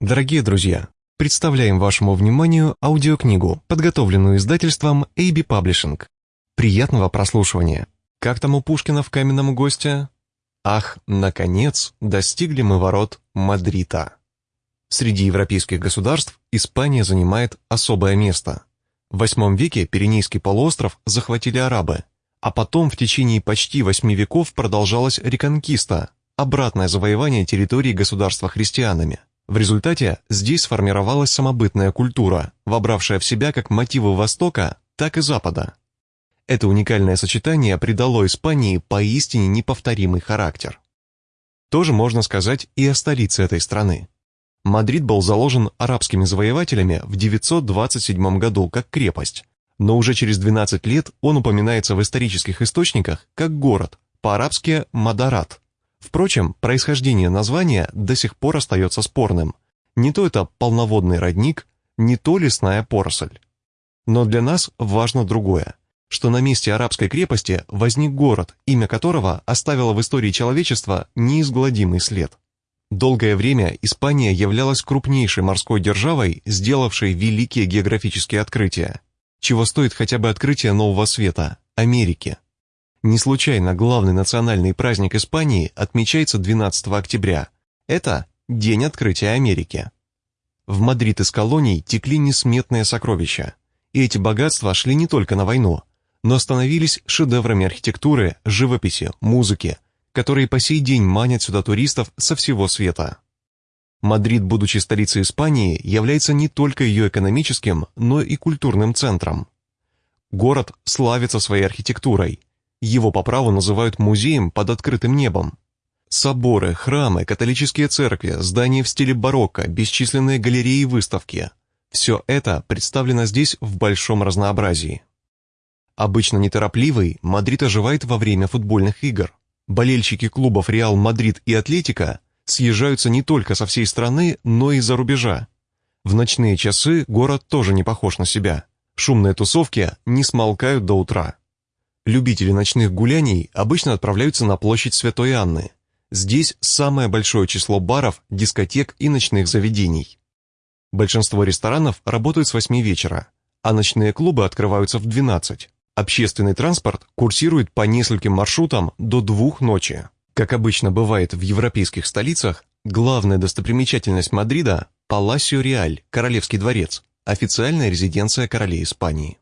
Дорогие друзья, представляем вашему вниманию аудиокнигу, подготовленную издательством AB Publishing. Приятного прослушивания. Как там у Пушкина в «Каменном госте»? Ах, наконец, достигли мы ворот Мадрита. Среди европейских государств Испания занимает особое место. В VIII веке Пиренейский полуостров захватили арабы, а потом в течение почти восьми веков продолжалась реконкиста, обратное завоевание территории государства христианами. В результате здесь сформировалась самобытная культура, вобравшая в себя как мотивы Востока, так и Запада. Это уникальное сочетание придало Испании поистине неповторимый характер. Тоже можно сказать и о столице этой страны. Мадрид был заложен арабскими завоевателями в 927 году как крепость, но уже через 12 лет он упоминается в исторических источниках как город, по-арабски «Мадарат», Впрочем, происхождение названия до сих пор остается спорным. Не то это полноводный родник, не то лесная поросль. Но для нас важно другое, что на месте арабской крепости возник город, имя которого оставило в истории человечества неизгладимый след. Долгое время Испания являлась крупнейшей морской державой, сделавшей великие географические открытия. Чего стоит хотя бы открытие нового света – Америки. Не случайно главный национальный праздник Испании отмечается 12 октября. Это День открытия Америки. В Мадрид из колоний текли несметные сокровища, и эти богатства шли не только на войну, но становились шедеврами архитектуры, живописи, музыки, которые по сей день манят сюда туристов со всего света. Мадрид, будучи столицей Испании, является не только ее экономическим, но и культурным центром. Город славится своей архитектурой, его по праву называют музеем под открытым небом. Соборы, храмы, католические церкви, здания в стиле барокко, бесчисленные галереи и выставки – все это представлено здесь в большом разнообразии. Обычно неторопливый, Мадрид оживает во время футбольных игр. Болельщики клубов «Реал Мадрид» и «Атлетика» съезжаются не только со всей страны, но и за рубежа. В ночные часы город тоже не похож на себя. Шумные тусовки не смолкают до утра. Любители ночных гуляний обычно отправляются на площадь Святой Анны. Здесь самое большое число баров, дискотек и ночных заведений. Большинство ресторанов работают с 8 вечера, а ночные клубы открываются в 12. Общественный транспорт курсирует по нескольким маршрутам до двух ночи. Как обычно бывает в европейских столицах, главная достопримечательность Мадрида – Паласио Реаль, Королевский дворец, официальная резиденция королей Испании.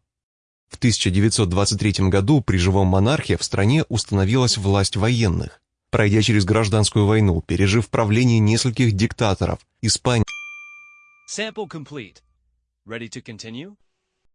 В 1923 году при живом монархе в стране установилась власть военных. Пройдя через гражданскую войну, пережив правление нескольких диктаторов, Испания...